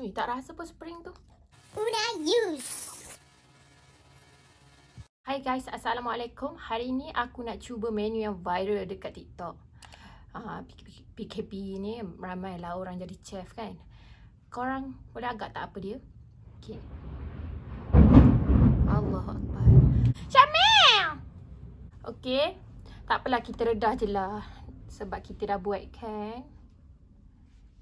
Ui, tak rasa pun spring tu. Una use. Hai guys, Assalamualaikum. Hari ni aku nak cuba menu yang viral dekat TikTok. Uh, PKP ni ramai lah orang jadi chef kan. Korang boleh agak tak apa dia? Okay. Allah Akbar. Syamil! Okay. Tak apalah kita redah je lah. Sebab kita dah buat kan.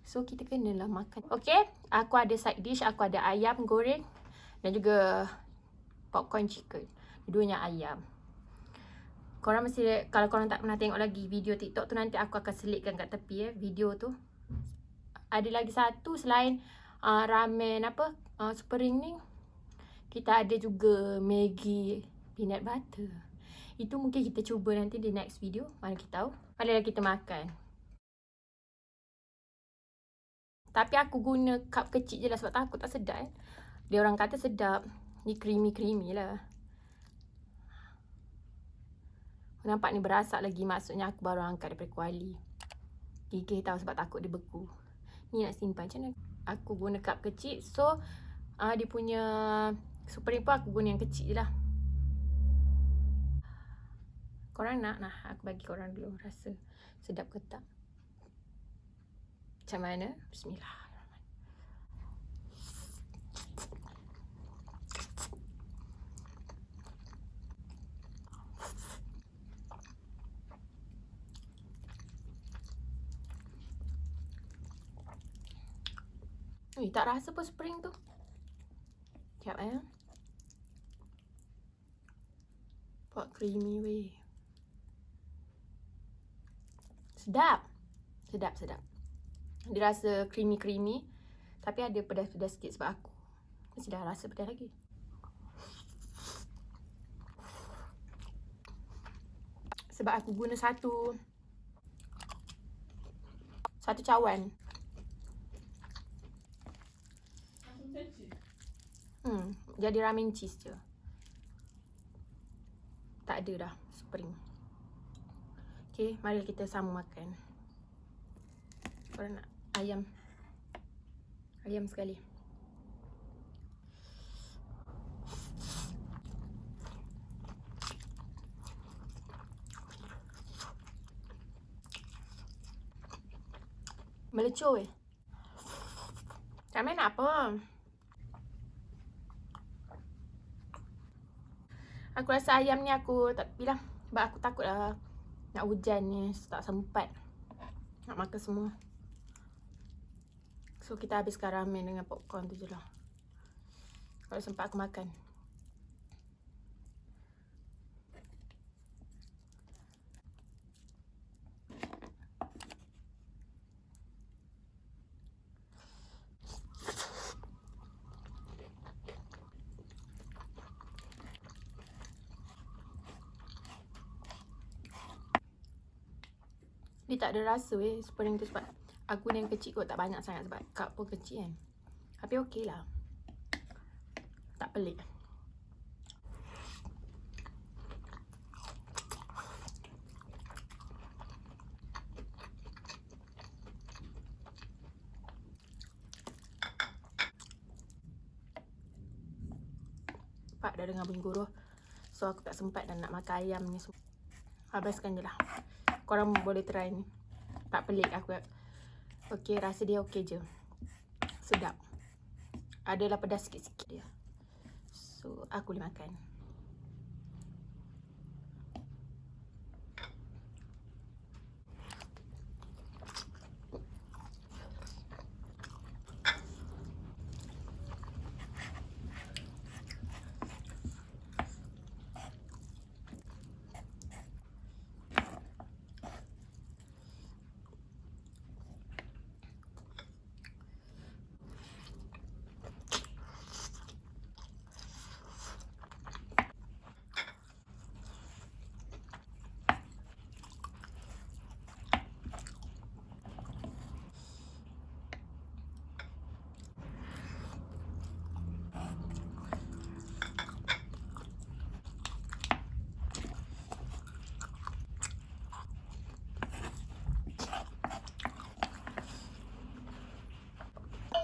So kita kenalah makan. Okay. Aku ada side dish. Aku ada ayam goreng. Dan juga popcorn chicken. Duanya ayam. Korang mesti, kalau korang tak pernah tengok lagi video TikTok tu nanti aku akan selitkan kat tepi eh, video tu. Ada lagi satu selain uh, ramen apa, uh, spring ni. Kita ada juga Maggi peanut butter. Itu mungkin kita cuba nanti di next video. Mana kita tahu. Marilah kita makan. Tapi aku guna cup kecil je lah sebab takut tak sedap eh. Dia orang kata sedap. Ni creamy-creamy lah. Nampak ni berasak lagi maksudnya aku baru angkat daripada kuali. Gigih tahu sebab takut dia beku. Ni nak simpan macam mana? Aku guna cup kecil. So, uh, dia punya supreme pun aku guna yang kecil je lah. Korang nak? Nah, aku bagi korang dulu rasa sedap ke tak. Macam mana? Bismillah. Ui, tak rasa pun spring tu. Sekejap eh. Buat creamy weh. Sedap. Sedap, sedap. Dia rasa creamy-creamy. Tapi ada pedas-pedas sikit sebab aku. Mesti dah rasa pedas lagi. Sebab aku guna satu satu cawan. Hmm, jadi ramen cheese je. Tak ada dah spring. Okay, mari kita sama makan. Korang nak ayam. Ayam sekali. Melecur eh. Ramen nak apa? Aku rasa ayam ni aku tak bilang sebab aku takut lah nak hujan ni tak sempat nak makan semua. So kita habiskan ramen dengan popcorn tu je lah. Kalau sempat aku makan. Dia tak ada rasa eh spring tu sebab aku ni yang kecil kot tak banyak sangat sebab cup pun kecil kan. Tapi okey lah. Tak pelik. Pak dah dengar bunyi guruh. So aku tak sempat dan nak makan ayam ni. Habiskan je lah korang boleh try ni. Tak pelik aku. Okey, rasa dia okey je. Sedap. Adalah pedas sikit-sikit dia. So, aku boleh makan.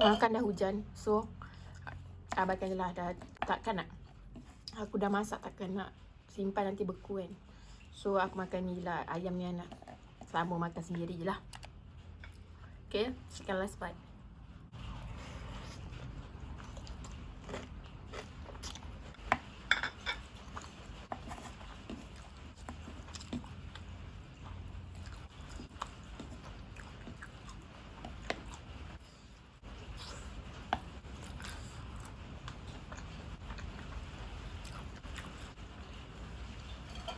Uh, kan dah hujan. So abaikan je lah dah takkan nak aku dah masak takkan nak simpan nanti beku kan. So aku makan ni lah ayam ni anak. Sama makan sendiri je lah. Okay, sekian last part.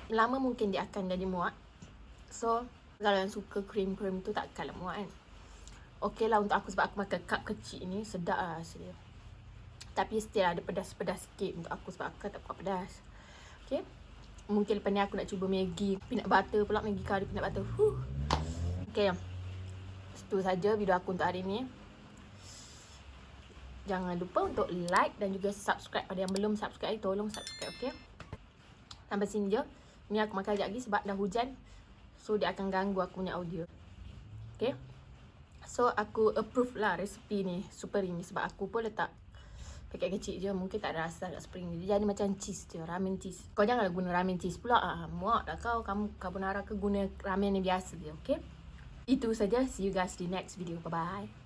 Lama mungkin dia akan jadi muak. So, kalau yang suka krim-krim tu takkanlah muak kan. Okey lah untuk aku sebab aku makan cup kecil ni sedap lah rasa dia. Tapi still ada pedas-pedas sikit untuk aku sebab aku kan tak kuat pedas. Okay. Mungkin lepas ni aku nak cuba Maggi peanut butter pula Maggi curry peanut butter. Huh. Okay. Itu saja video aku untuk hari ni. Jangan lupa untuk like dan juga subscribe pada yang belum subscribe tolong subscribe okay. Sampai sini je. Ni aku makan sekejap lagi sebab dah hujan. So dia akan ganggu aku punya audio. Okay. So aku approve lah resipi ni. Super ini sebab aku pun letak paket kecil je. Mungkin tak ada rasa kat spring ni. Dia jadi macam cheese je. Ramen cheese. Kau janganlah guna ramen cheese pula. Ah, muak dah kau. Kamu carbonara ke guna ramen ni biasa je. Okay. Itu saja. See you guys di next video. Bye-bye.